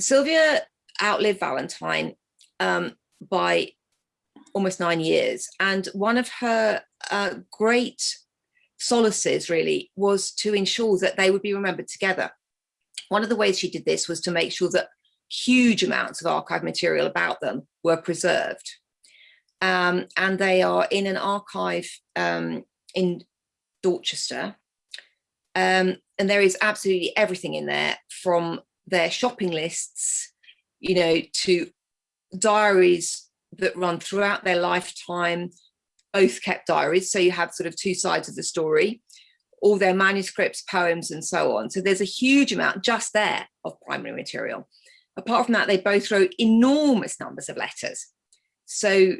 Sylvia outlived Valentine um, by almost nine years. And one of her uh, great solaces really was to ensure that they would be remembered together. One of the ways she did this was to make sure that huge amounts of archive material about them were preserved. Um, and they are in an archive um, in Dorchester. Um, and there is absolutely everything in there from their shopping lists, you know, to diaries that run throughout their lifetime, both kept diaries. So you have sort of two sides of the story, all their manuscripts, poems, and so on. So there's a huge amount just there of primary material. Apart from that, they both wrote enormous numbers of letters. So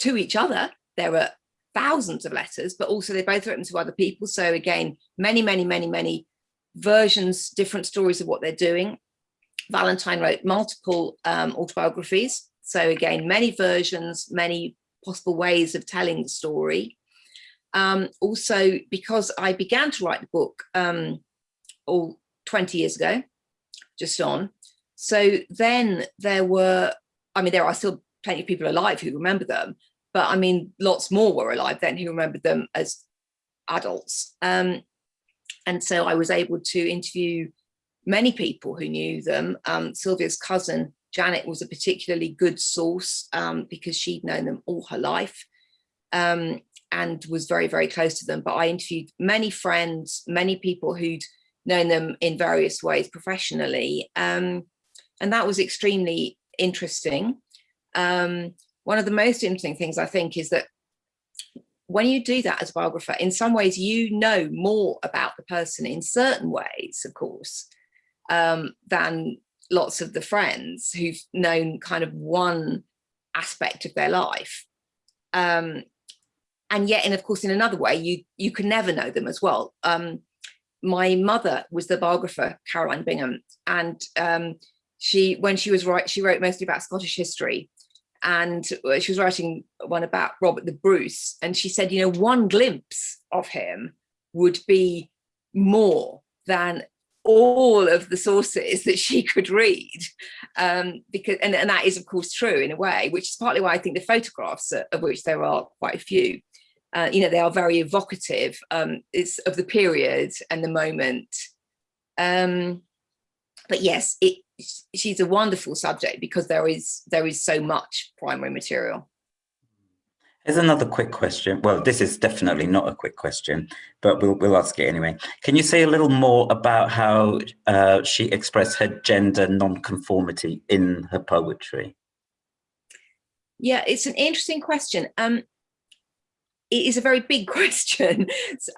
to each other, there were thousands of letters, but also they're both wrote them to other people. So again, many, many, many, many versions, different stories of what they're doing. Valentine wrote multiple um, autobiographies. So again, many versions, many possible ways of telling the story. Um, also, because I began to write the book um, all 20 years ago, just on. So then there were, I mean, there are still plenty of people alive who remember them, but I mean, lots more were alive then who remembered them as adults. Um, and so I was able to interview many people who knew them. Um, Sylvia's cousin, Janet, was a particularly good source um, because she'd known them all her life um, and was very, very close to them. But I interviewed many friends, many people who'd known them in various ways professionally. Um, and that was extremely interesting. One of the most interesting things I think is that when you do that as a biographer, in some ways you know more about the person in certain ways, of course, um, than lots of the friends who've known kind of one aspect of their life. Um, and yet, and of course, in another way, you you can never know them as well. Um, my mother was the biographer, Caroline Bingham, and um, she, when she was right, she wrote mostly about Scottish history. And she was writing one about Robert the Bruce. And she said, you know, one glimpse of him would be more than all of the sources that she could read um, because and, and that is of course true in a way which is partly why I think the photographs of which there are quite a few uh, you know, they are very evocative. Um, it's of the period and the moment. Um, but yes, it, she's a wonderful subject because there is there is so much primary material. Here's another quick question. Well, this is definitely not a quick question, but we'll, we'll ask it anyway. Can you say a little more about how uh, she expressed her gender nonconformity in her poetry? Yeah, it's an interesting question. Um, it is a very big <laughs> question.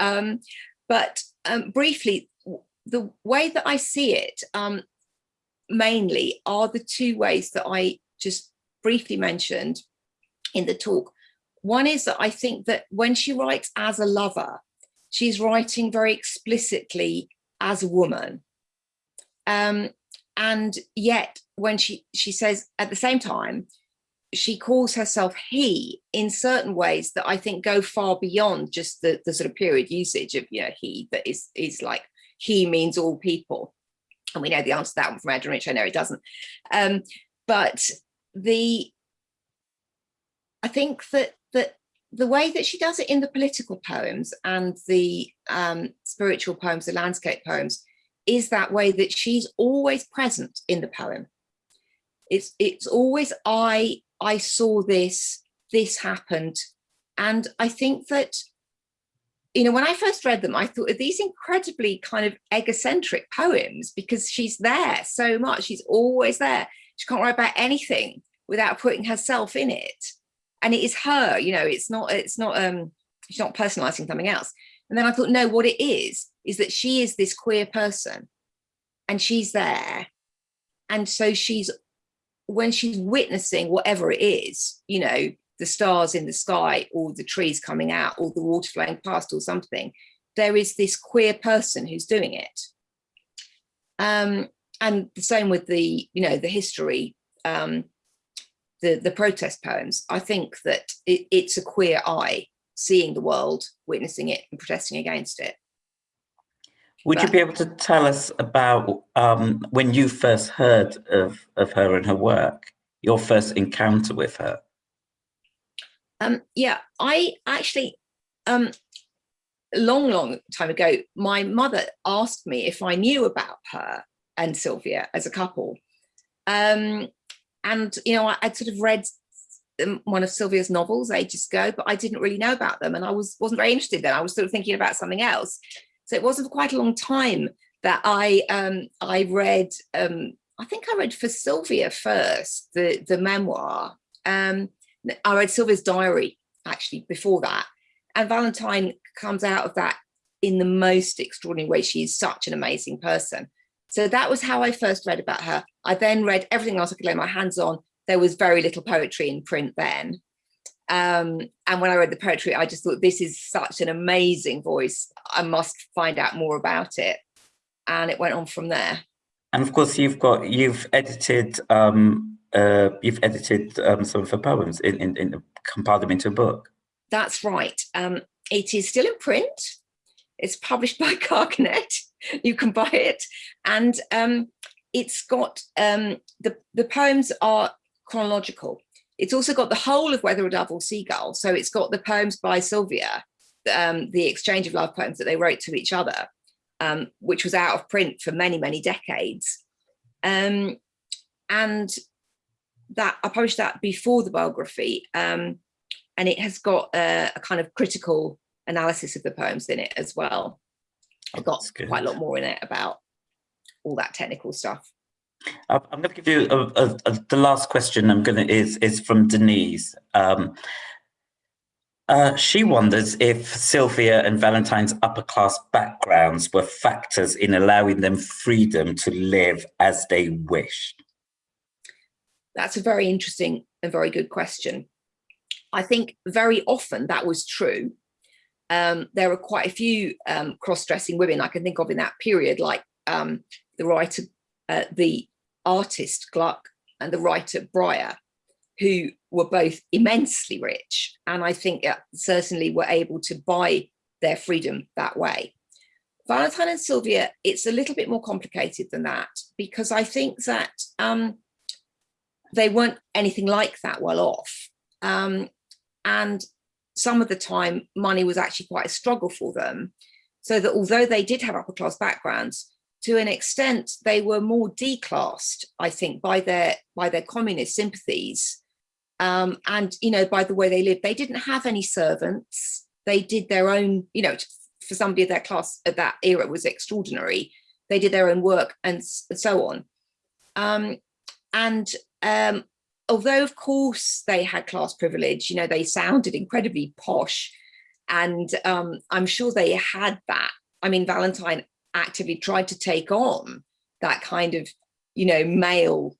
um, but um, briefly, the way that I see it um, mainly are the two ways that I just briefly mentioned in the talk. One is that I think that when she writes as a lover, she's writing very explicitly as a woman. Um, and yet when she, she says at the same time, she calls herself he in certain ways that I think go far beyond just the, the sort of period usage of you know he that is is like he means all people and we know the answer to that one from Adrienne Rich I know it doesn't um, but the I think that that the way that she does it in the political poems and the um, spiritual poems the landscape poems is that way that she's always present in the poem it's it's always I I saw this, this happened. And I think that, you know, when I first read them, I thought of these incredibly kind of egocentric poems because she's there so much. She's always there. She can't write about anything without putting herself in it. And it is her, you know, it's not, it's not, um, she's not personalizing something else. And then I thought, no, what it is, is that she is this queer person and she's there. And so she's when she's witnessing whatever it is, you know, the stars in the sky or the trees coming out or the water flowing past or something, there is this queer person who's doing it. Um, and the same with the, you know, the history, um, the, the protest poems. I think that it, it's a queer eye seeing the world, witnessing it and protesting against it. Would but, you be able to tell us about um, when you first heard of, of her and her work, your first encounter with her? Um, yeah, I actually, um, long, long time ago, my mother asked me if I knew about her and Sylvia as a couple. Um, and, you know, I, would sort of read one of Sylvia's novels ages ago, but I didn't really know about them. And I was, wasn't very interested then. I was sort of thinking about something else. So it wasn't for quite a long time that I, um, I read, um, I think I read for Sylvia first, the, the memoir. Um, I read Sylvia's diary actually before that. And Valentine comes out of that in the most extraordinary way. She's such an amazing person. So that was how I first read about her. I then read everything else I could lay my hands on. There was very little poetry in print then. Um, and when I read the poetry, I just thought this is such an amazing voice. I must find out more about it. And it went on from there. And of course, you've got you've edited um, uh, you've edited um, some of her poems in, in, in compiled them into a book. That's right. Um, it is still in print. It's published <laughs> by Carcanet. You can buy it. And um, it's got, um, the, the poems are chronological. It's also got the whole of Whether a Dove or Seagull. So it's got the poems by Sylvia, um, the exchange of love poems that they wrote to each other, um, which was out of print for many, many decades. And that I published that before the biography. Um, and it has got a, a, kind of critical analysis of the poems in it as well. I've got quite a lot more in it about all that technical stuff. I'm going to give you a, a, a, the last question. I'm going to is is from Denise. Um, uh, she wonders if Sylvia and Valentine's upper class backgrounds were factors in allowing them freedom to live as they wished. That's a very interesting and very good question. I think very often that was true. Um, there are quite a few um, cross-dressing women I can think of in that period, like um, the writer, uh, the artist Gluck and the writer Bryher, who were both immensely rich. And I think uh, certainly were able to buy their freedom that way. Valentine and Sylvia, it's a little bit more complicated than that because I think that um, they weren't anything like that well off. Um, and some of the time money was actually quite a struggle for them. So that although they did have upper class backgrounds, to an extent, they were more declassed, I think, by their by their communist sympathies. Um, and, you know, by the way they lived, they didn't have any servants. They did their own, you know, for somebody of their class at that era was extraordinary. They did their own work and so on. Um, and um, although of course they had class privilege, you know, they sounded incredibly posh and um, I'm sure they had that. I mean, Valentine actively tried to take on that kind of, you know, male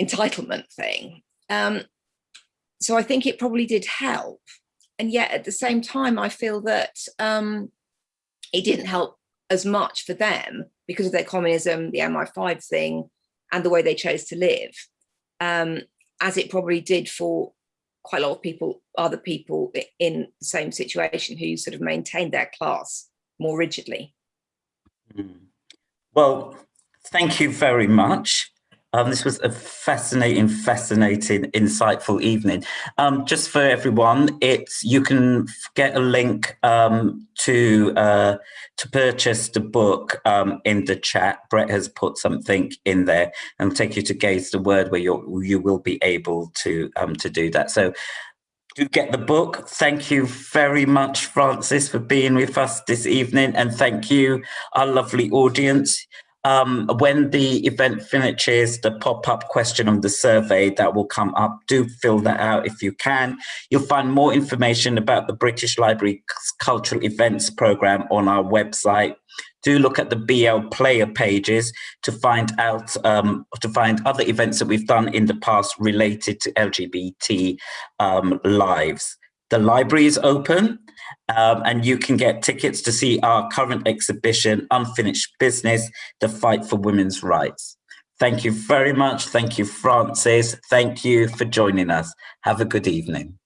entitlement thing. Um, so I think it probably did help. And yet at the same time, I feel that um, it didn't help as much for them because of their communism, the MI5 thing, and the way they chose to live um, as it probably did for quite a lot of people, other people in the same situation who sort of maintained their class more rigidly. Hmm. Well, thank you very much. Um, this was a fascinating, fascinating, insightful evening. Um, just for everyone, it's you can get a link um, to uh, to purchase the book um, in the chat. Brett has put something in there and take you to Gay's the Word, where you you will be able to um, to do that. So do get the book. Thank you very much, Frances, for being with us this evening. And thank you, our lovely audience. Um, when the event finishes, the pop-up question on the survey that will come up, do fill that out if you can. You'll find more information about the British Library Cultural Events Programme on our website. Do look at the BL player pages to find out, um, to find other events that we've done in the past related to LGBT um, lives. The library is open um, and you can get tickets to see our current exhibition, Unfinished Business, The Fight for Women's Rights. Thank you very much. Thank you, Frances. Thank you for joining us. Have a good evening.